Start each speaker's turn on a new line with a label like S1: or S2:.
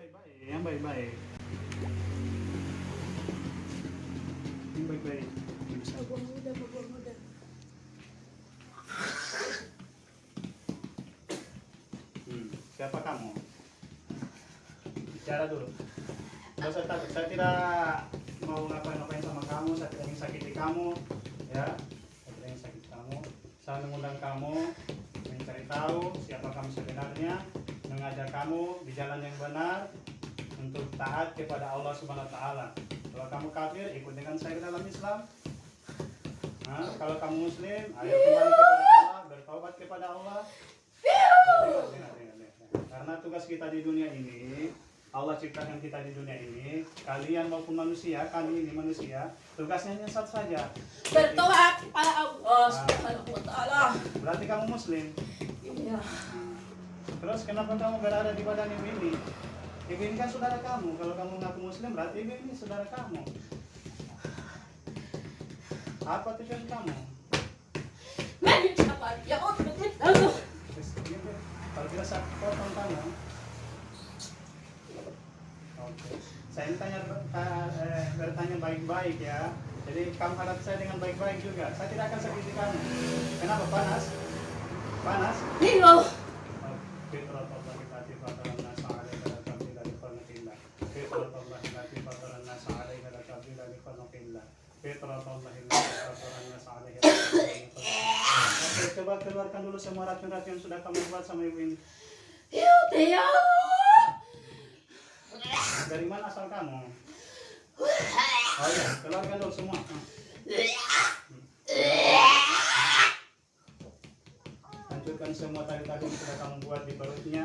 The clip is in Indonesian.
S1: baik-baik, yang baik-baik. Yang baik-baik.
S2: Mabuang muda, mabuang muda.
S1: Hmm. Siapa kamu? Bicara dulu. Tidak saya takut. Saya tidak mau ngapain-ngapain sama kamu. Saya tidak ingin sakiti kamu. Ya. Saya tidak ingin sakiti kamu. Saya mengundang kamu mencari tahu siapa kamu sebenarnya, mengajak kamu di jalan yang benar untuk taat kepada Allah Subhanahu wa taala. Kalau kamu kafir, ikut dengan saya ke dalam Islam. Nah, kalau kamu muslim, ayo kembali kepada Allah, bertaubat kepada Allah. Dengar, dengar, dengar, dengar. Karena tugas kita di dunia ini, Allah ciptakan kita di dunia ini, kalian maupun manusia, kami ini manusia, tugasnya hanya satu saja.
S2: Bertobat kepada Allah Subhanahu wa taala.
S1: Berarti kamu muslim.
S2: Iya.
S1: Terus kenapa kamu berada di badan ibu ini? Ibu ini kan saudara kamu. Kalau kamu ngaku muslim, berarti ibu ini saudara kamu. Apa tujuan kamu?
S2: Ya Allah, begitu.
S1: Terus, gitu. Kalau tidak saya potong tangan. Oke. Saya tanya ta- eh, bertanya baik-baik ya. Jadi kamu hadap saya dengan baik-baik juga. Saya tidak akan sakiti kamu. Kenapa panas? Panas?
S2: Nino.
S1: Oke, coba keluarkan dulu semua racun-racun yang sudah kamu buat sama ibu ini.
S2: Ya ya.
S1: Dari mana asal kamu? Oh iya, keluarkan dulu semua. Hancurkan semua tali-tali yang sudah kamu buat di perutnya.